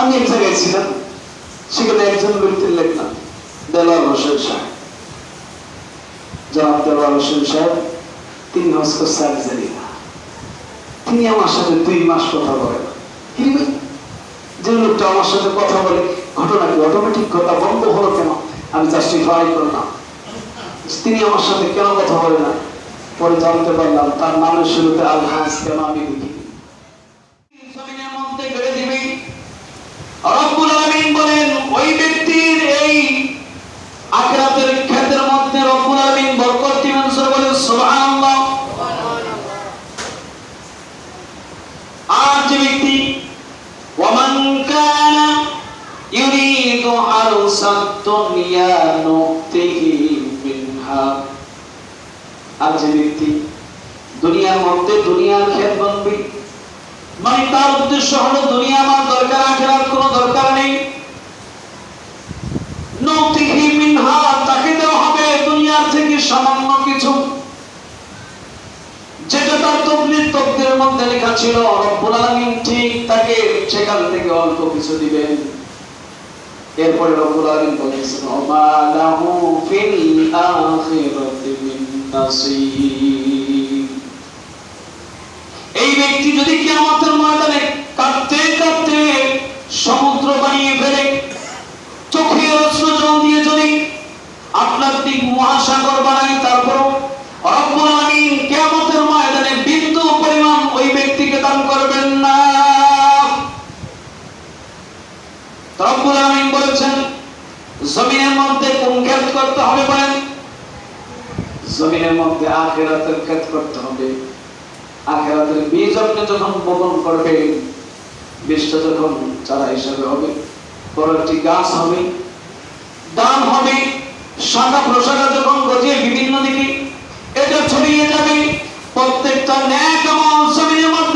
আমি এক জায়গায় ছিলাম, সেখানে একজন ব্যক্তির লেখলাম দেলাল হোসেন সাহেব। জনাব দেলাল হোসেন সাহেব, তিনি করছে আলজেরিয়া তিনি আমার সাথে দুই মাস কথা বলেন। কি? যে লোকটা আমার সাথে কথা বলে, ঘটনা কি? অটোমেটিক কথা বন্ধ হলো কেন? আমি জাস্টিফাই করলাম। তিনি আমার সাথে কেন কথা বলে না? পরে জানতে পারলাম, তার নামের শুরুতে আলহাজ কেন আমি লিখি জমিনের মধ্যে গড়ে দিবি রব্বুল আলামিন বলেন ওই ব্যক্তির এই আখিরাতের ক্ষেত্রের মধ্যে রব্বুল আলামিন বরকত দিবেন সূরা বলেন সুবহানাল্লাহ আর যে ব্যক্তি ওয়ামান কানা ইউরিদু মানে তাকে দেওয়া হবে দুনিয়ার থেকে সামান্য কিছু। যেটা তার তকদির তকদির মধ্যে লেখা ছিল ঠিক তাকে সেখান থেকে অল্প কিছু দিবেন। এরপরে রব্বুল আলামিন বলেছেন ফিল আখিরাতি মিন এই ব্যক্তি যদি কিয়ামতের ময়দানে কাঁদতে কাঁদতে সমুদ্র বানিয়ে ফেলে, চোখে অশ্রু জল দিয়ে যদি আপনার দিক মহাসাগর বানাই বীজটা চারা হিসাবে হবে, বড় একটি গাছ হবে হবে যখন বিভিন্ন দিকে ছড়িয়ে যাবে, প্রত্যেকটা জমিনের মধ্যে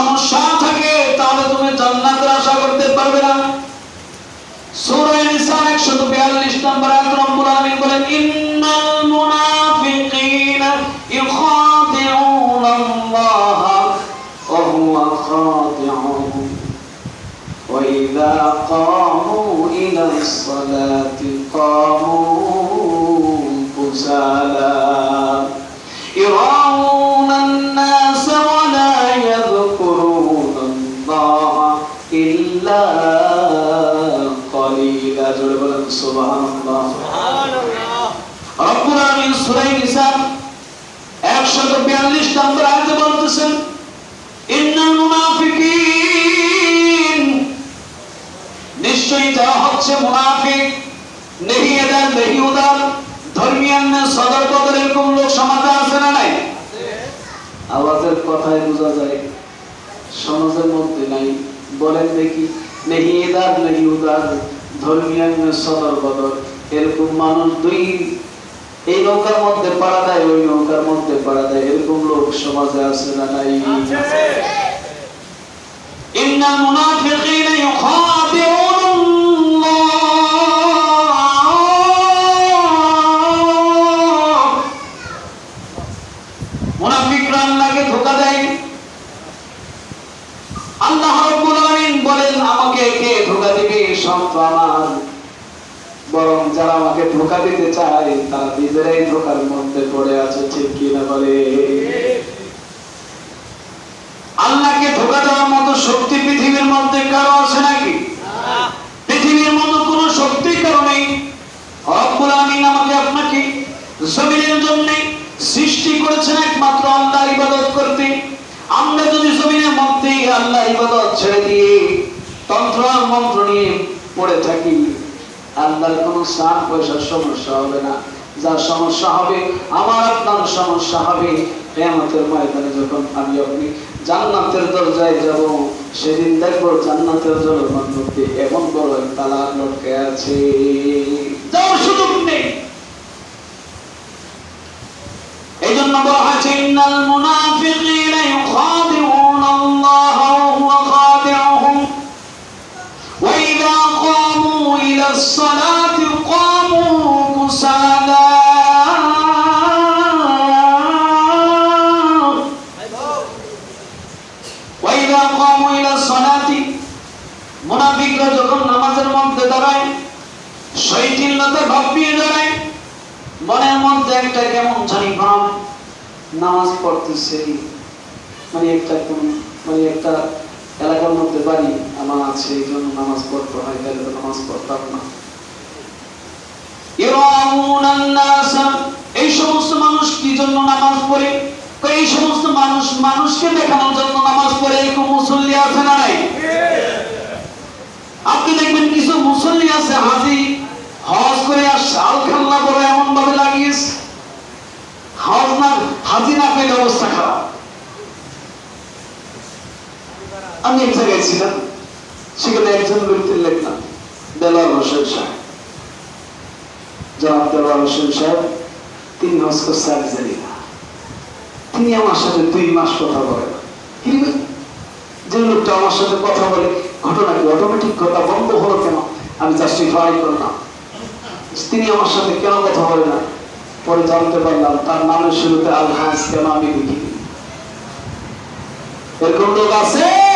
সমস্যা থাকে তাহলে তুমি জান্নাতের আশা করতে পারবে না সূরা নিসার 142 নম্বর আয়াতে রব্বুল আলামিন বলেন ইন্নাল মুনাফিকিনা ইউখাদিউনা আল্লাহ ওয়া হুয়া খাদিউহুম وإذا قاموا إلى الصلاة قاموا كسالى ইল্লা কলিলা জোরে বলেন সুবহানাল্লাহ। সুবহানাল্লাহ। রব্বুল নিশ্চয়ই তারা হচ্ছে মুনাফিক নেহি এদার নেহি উদার ধর্মিয়ান না এরকম লোক আছে না নাই? আওয়াজের কথায় বোঝা যায় সমাজের মধ্যে নাই। বলেন দেখি নেহি এদার নেহি উদার ধর্মীয় সদর বদর এরকম মানুষ দুই এই নৌকার মধ্যে পাড়া দেয় ওই নৌকার মধ্যে পাড়া দেয় এরকম লোক সমাজে আছে না নাই? মুনাফিক বরং যারা আমাকে ধোঁকা দিতে চায়, তারা নিজেরাই ধোঁকার মধ্যে পড়ে আছে, ঠিক কিনা বলে? আল্লাহকে ধোকা দেওয়ার মতো শক্তি পৃথিবীর মধ্যে কারও আছে নাকি? পৃথিবীর মতো শক্তি কারও নেই। আমাকে আপনাকে জমিনের জন্য সৃষ্টি করেছেন একমাত্র ইবাদত করতে। আমরা যদি জমিনের মধ্যে আল্লাহ ইবাদত ছেড়ে দিয়ে তন্ত্র মন্ত্র নিয়ে পড়ে থাকি আল্লাহর কোনো স্নান পয়সার সমস্যা হবে না। যার সমস্যা হবে, আমার আপনার সমস্যা হবে। কেয়ামতের ময়দানে যখন আমি আপনি জান্নাতের দরজায় যাব, সেদিন দেখব জান্নাতের দরজার মধ্যে এমন বড় তালা লটকে আছে। যাওয়ার সুযোগ নেই। এই জন্য বলা হয়েছে, ইন্নাল মুনাফিকিনা মুনাফিকরা যখন নামাজের মধ্যে দাঁড়ায় ভাবিয়ে দাঁড়ায়, মনের মধ্যে একটা কেমন জানি ভাব, নামাজ পড়তেছে। মানে একটা কোন মানে একটা এলাকার মধ্যে বাড়ি, আমার আছে, এই জন্য নামাজ পড়তে হয়, তাহলে নামাজ পড়তাম না। এই সমস্ত মানুষ কি জন্য নামাজ পড়ে? এই সমস্ত মানুষ মানুষকে দেখানোর জন্য নামাজ পড়ে, এরকম মুসল্লি আছে না নাই? আপনি দেখবেন কিছু মুসল্লি আছে হাজি, হজ করে আর শাল খাল্লা বড় এমন ভাবে লাগিয়েছে। হজ না, হাজি না পেলে অবস্থা খারাপ। আমি এক জায়গায় ছিলাম, সেখানে একজন ব্যক্তির লেখলাম দেলার হোসেন সাহেব। জনাব দেলার হোসেন সাহেব, তিনি হজ করছে আলজেরিয়া তিনি আমার সাথে দুই মাস কথা বলে না কিন্তু যে লোকটা আমার সাথে কথা বলে ঘটনা কি অটোমেটিক কথা বন্ধ হলো কেন? আমি জাস্টিফাই করলাম। তিনি আমার সাথে কেন কথা বলে না? পরে জানতে পারলাম তার নামের শুরুতে আলহাজ কেন আমি দেখি এরকম লোক আছে?